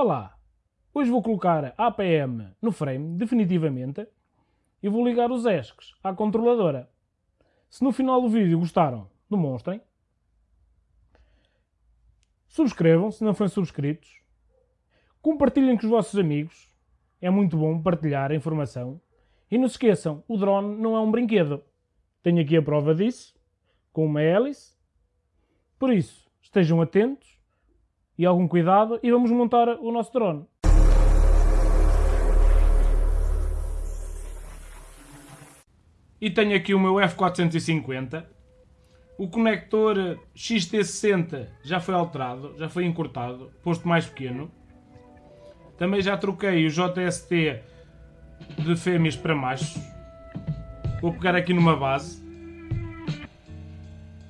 Olá! Hoje vou colocar a APM no frame definitivamente e vou ligar os ESCs à controladora. Se no final do vídeo gostaram, demonstrem. Subscrevam se não forem subscritos. Compartilhem com os vossos amigos. É muito bom partilhar a informação. E não se esqueçam, o drone não é um brinquedo. Tenho aqui a prova disso, com uma hélice. Por isso, estejam atentos e algum cuidado e vamos montar o nosso drone. E tenho aqui o meu F450. O conector XT60 já foi alterado, já foi encurtado, posto mais pequeno. Também já troquei o JST de fêmeas para machos. Vou pegar aqui numa base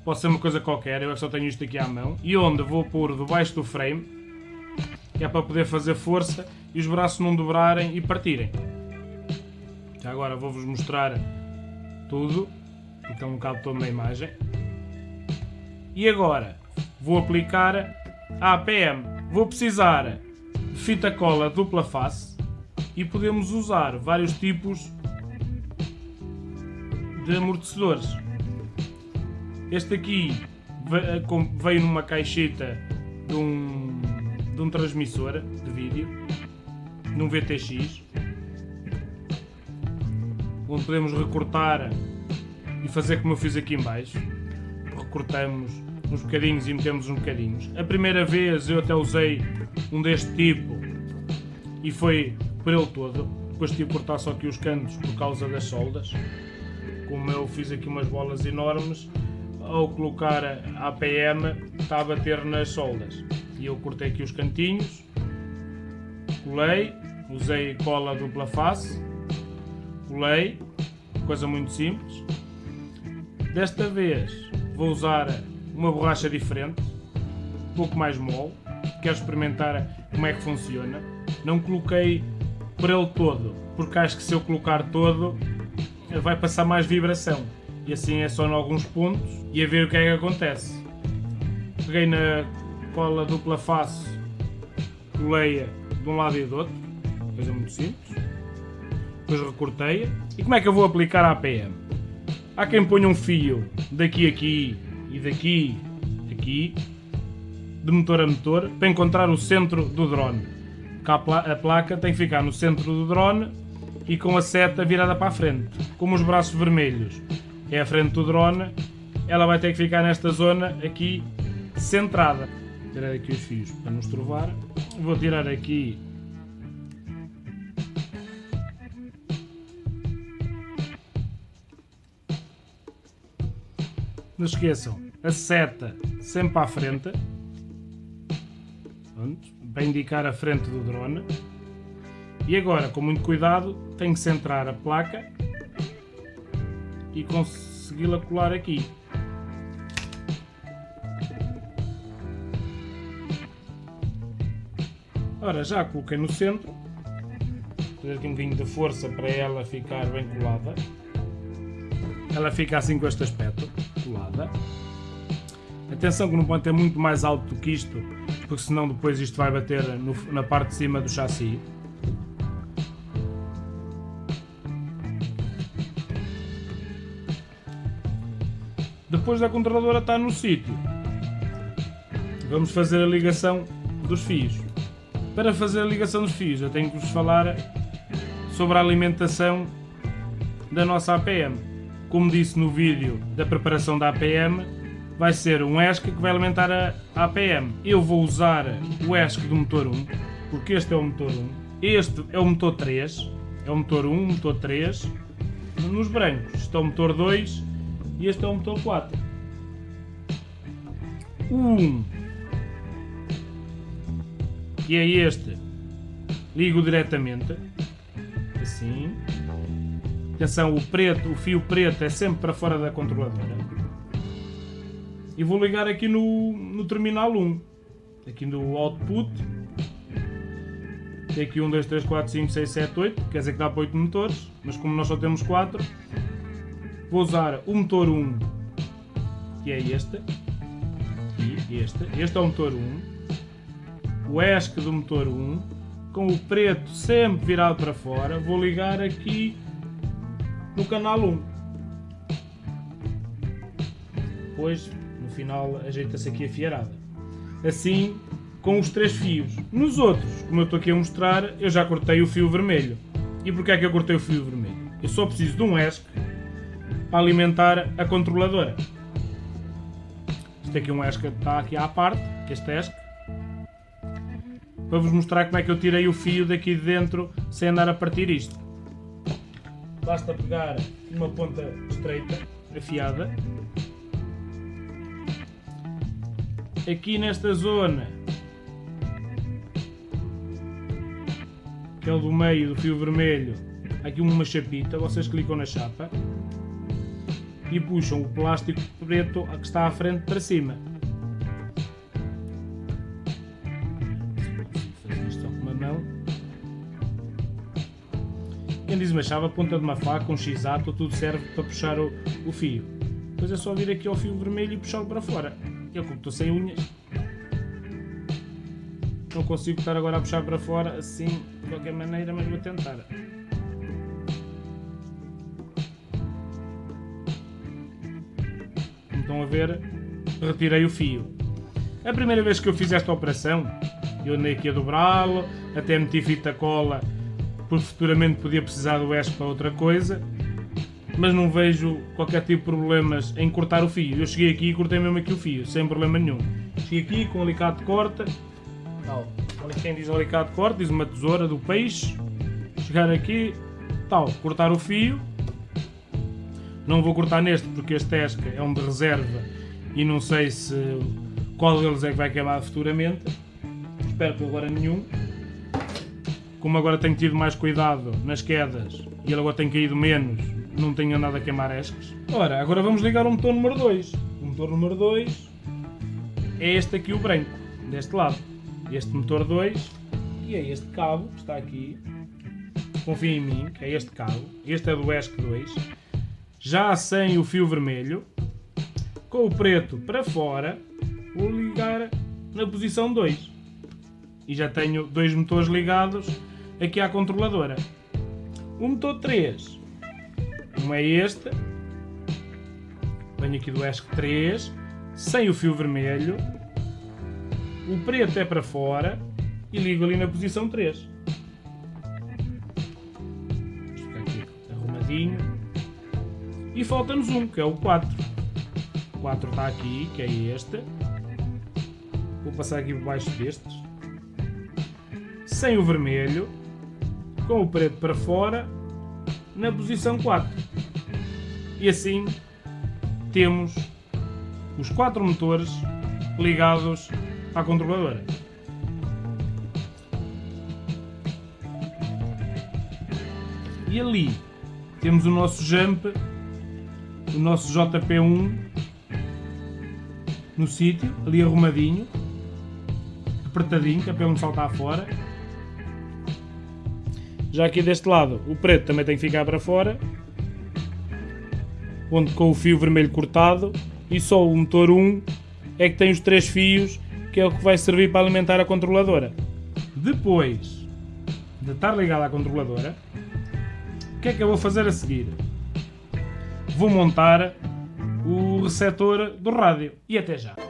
Pode ser uma coisa qualquer, eu é só tenho isto aqui à mão. E onde vou pôr debaixo do frame, que é para poder fazer força e os braços não dobrarem e partirem. Já agora vou-vos mostrar tudo, é um bocado todo na imagem. E agora vou aplicar a APM. Vou precisar de fita cola dupla face e podemos usar vários tipos de amortecedores. Este aqui eh, veio numa caixeta de um, de um transmissor de vídeo, num VTX, onde podemos recortar e fazer como eu fiz aqui em baixo. Recortamos uns bocadinhos e metemos uns bocadinhos. A primeira vez eu até usei um deste tipo e foi por ele todo. Depois tive que cortar só aqui os cantos por causa das soldas. Como eu fiz aqui umas bolas enormes, ao colocar a APM está a bater nas soldas. E eu cortei aqui os cantinhos, colei, usei cola dupla face, colei, coisa muito simples. Desta vez vou usar uma borracha diferente, um pouco mais mole, quero experimentar como é que funciona. Não coloquei por ele todo, porque acho que se eu colocar todo vai passar mais vibração e assim é só em alguns pontos e a ver o que é que acontece. Peguei na cola dupla face, colei-a de um lado e do outro, coisa muito simples. Depois recortei-a. E como é que eu vou aplicar a APM? Há quem ponha um fio daqui a aqui e daqui a aqui, de motor a motor, para encontrar o centro do drone. A placa tem que ficar no centro do drone e com a seta virada para a frente, como os braços vermelhos é a frente do drone, ela vai ter que ficar nesta zona aqui centrada. Tirar aqui os fios para nos trovar. Vou tirar aqui Não esqueçam, a seta sempre à frente, Pronto, para indicar a frente do drone. E agora, com muito cuidado, tenho que centrar a placa e consegui-la colar aqui. Ora, já a coloquei no centro. Vou aqui um bocadinho de força para ela ficar bem colada. Ela fica assim com este aspecto, colada. Atenção que não pode ter muito mais alto do que isto, porque senão depois isto vai bater no, na parte de cima do chassi. Depois da controladora estar no sítio, vamos fazer a ligação dos fios. Para fazer a ligação dos fios, eu tenho que vos falar sobre a alimentação da nossa APM. Como disse no vídeo da preparação da APM, vai ser um ESC que vai alimentar a APM. Eu vou usar o ESC do motor 1, porque este é o motor 1. Este é o motor 3, é o motor 1, motor 3. Nos brancos, este é o motor 2 e este é o motor 4. O 1, que é este, ligo diretamente, assim. Atenção, o preto, o fio preto é sempre para fora da controladora. E vou ligar aqui no, no terminal 1, aqui no output. Tem aqui 1, 2, 3, 4, 5, 6, 7, 8, quer dizer que dá para 8 motores, mas como nós só temos 4, Vou usar o motor 1, que é este. E este. Este é o motor 1. o ESC do motor 1 com o preto sempre virado para fora. Vou ligar aqui no canal 1. Depois, no final, ajeita-se aqui a fiarada. Assim, com os três fios. Nos outros, como eu estou aqui a mostrar, eu já cortei o fio vermelho. E porquê é que eu cortei o fio vermelho? Eu só preciso de um ESC para alimentar a controladora. Este aqui é um ESC que está aqui à parte, que este ESC. Para vos mostrar como é que eu tirei o fio daqui de dentro sem andar a partir isto. Basta pegar uma ponta estreita, afiada. Aqui nesta zona, que é o do meio do fio vermelho, aqui uma chapita, vocês clicam na chapa e puxam o plástico preto que está à frente para cima. Fazer isto com uma mão. Quem diz uma chave, a ponta de uma faca, um x-ato, tudo serve para puxar o, o fio. Depois é só vir aqui ao fio vermelho e puxá-lo para fora. Eu como estou sem unhas, não consigo estar agora a puxar para fora assim de qualquer maneira, mas vou tentar. Estão a ver, retirei o fio. A primeira vez que eu fiz esta operação, eu andei aqui a dobrá-lo, até meti fita cola, porque futuramente podia precisar do ESP para outra coisa, mas não vejo qualquer tipo de problemas em cortar o fio. Eu cheguei aqui e cortei mesmo aqui o fio, sem problema nenhum. Cheguei aqui com o alicate de corta, tal, quem diz alicate de corta, diz uma tesoura do peixe, chegar aqui, tal, cortar o fio, não vou cortar neste porque este ESC é um de reserva e não sei se qual deles é que vai queimar futuramente. Espero que agora nenhum. Como agora tenho tido mais cuidado nas quedas e ele agora tem caído menos, não tenho andado a queimar ESCs. Ora, agora vamos ligar o motor número 2. O motor número 2 é este aqui o branco, deste lado. Este motor 2 e é este cabo que está aqui. Confia em mim, é este cabo. Este é do ESC 2 já sem o fio vermelho, com o preto para fora, vou ligar na posição 2. E já tenho dois motores ligados aqui à controladora. O motor 3, um é este, venho aqui do ESC 3, sem o fio vermelho, o preto é para fora e ligo ali na posição 3. Vamos ficar aqui arrumadinho. E falta-nos um, que é o 4. O 4 está aqui, que é este. Vou passar aqui por baixo destes. Sem o vermelho. Com o preto para fora. Na posição 4. E assim temos os quatro motores ligados à controladora. E ali temos o nosso jump o nosso JP1 no sítio, ali arrumadinho, apertadinho, que é para não saltar fora. Já aqui deste lado, o preto também tem que ficar para fora, onde com o fio vermelho cortado, e só o motor 1 é que tem os três fios, que é o que vai servir para alimentar a controladora. Depois de estar ligado à controladora, o que é que eu vou fazer a seguir? Vou montar o receptor do rádio. E até já!